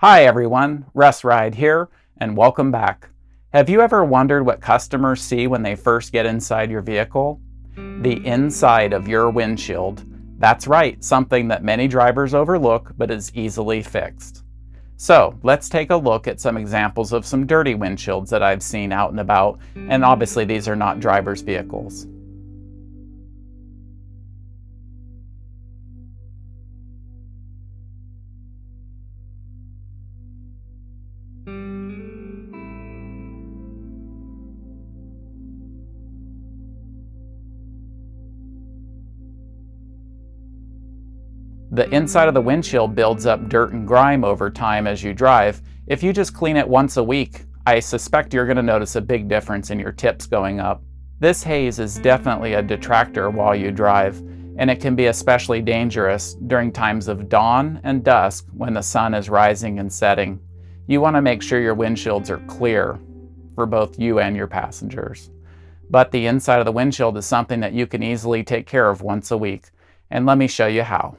Hi everyone, Russ Ride here, and welcome back. Have you ever wondered what customers see when they first get inside your vehicle? The inside of your windshield. That's right, something that many drivers overlook but is easily fixed. So let's take a look at some examples of some dirty windshields that I've seen out and about, and obviously these are not drivers' vehicles. The inside of the windshield builds up dirt and grime over time as you drive. If you just clean it once a week, I suspect you're going to notice a big difference in your tips going up. This haze is definitely a detractor while you drive, and it can be especially dangerous during times of dawn and dusk when the sun is rising and setting. You want to make sure your windshields are clear for both you and your passengers. But the inside of the windshield is something that you can easily take care of once a week, and let me show you how.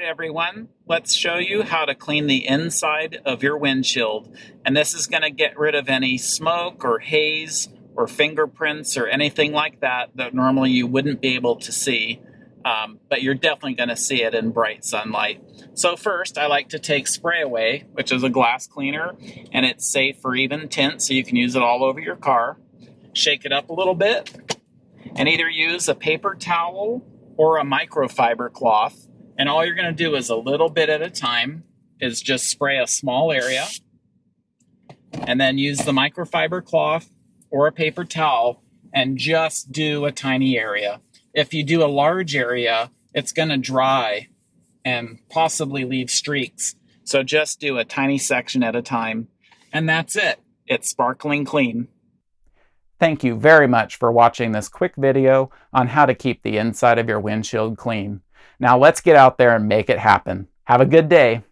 Right, everyone, let's show you how to clean the inside of your windshield. And this is going to get rid of any smoke or haze or fingerprints or anything like that that normally you wouldn't be able to see. Um, but you're definitely going to see it in bright sunlight. So first, I like to take Sprayway, which is a glass cleaner, and it's safe for even tint, so you can use it all over your car. Shake it up a little bit, and either use a paper towel or a microfiber cloth and all you're going to do is a little bit at a time is just spray a small area and then use the microfiber cloth or a paper towel and just do a tiny area. If you do a large area, it's going to dry and possibly leave streaks. So just do a tiny section at a time. And that's it. It's sparkling clean. Thank you very much for watching this quick video on how to keep the inside of your windshield clean. Now let's get out there and make it happen. Have a good day.